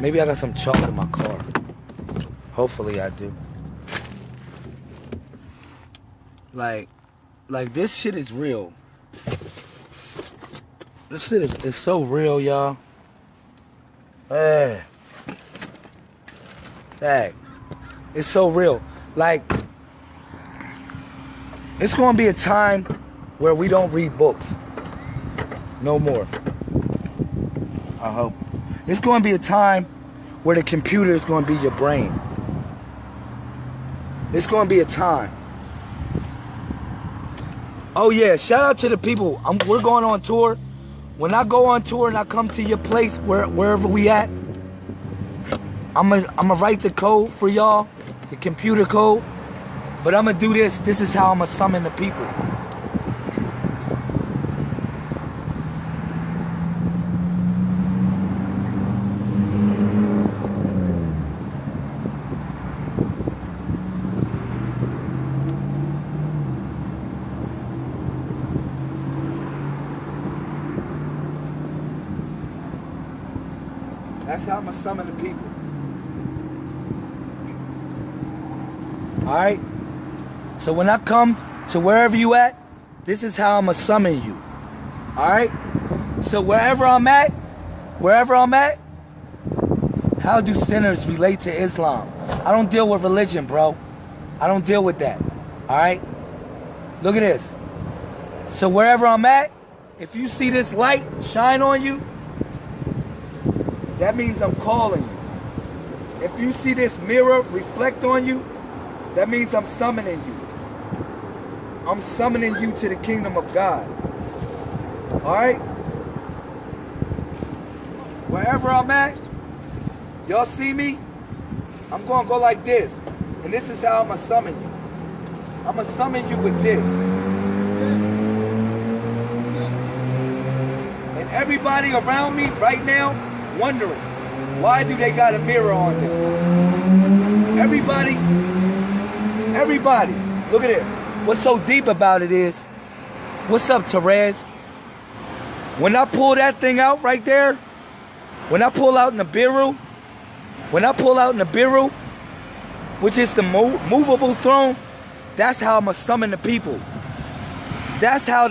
Maybe I got some chalk in my car. Hopefully I do. Like, like this shit is real. This shit is, is so real, y'all. Eh. Hey. Hey. It's so real. Like, it's gonna be a time where we don't read books. No more. I hope. It's gonna be a time where the computer is gonna be your brain. It's gonna be a time. Oh yeah, shout out to the people. I'm, we're going on tour. When I go on tour and I come to your place, where, wherever we at, I'm gonna I'm gonna write the code for y'all, the computer code. But I'm gonna do this. This is how I'm gonna summon the people. That's how I'm gonna summon the people. Alright? So when I come to wherever you at, this is how I'm gonna summon you. Alright? So wherever I'm at, wherever I'm at, how do sinners relate to Islam? I don't deal with religion, bro. I don't deal with that. Alright? Look at this. So wherever I'm at, if you see this light shine on you, that means I'm calling you. If you see this mirror reflect on you, that means I'm summoning you. I'm summoning you to the kingdom of God. Alright? Wherever I'm at, y'all see me? I'm going to go like this. And this is how I'm going to summon you. I'm going to summon you with this. And everybody around me right now wondering, why do they got a mirror on them? Everybody, everybody, look at this. What's so deep about it is, what's up, Therese? When I pull that thing out right there, when I pull out in the Biru, when I pull out in the Biru, which is the mo movable throne, that's how I'm going to summon the people. That's how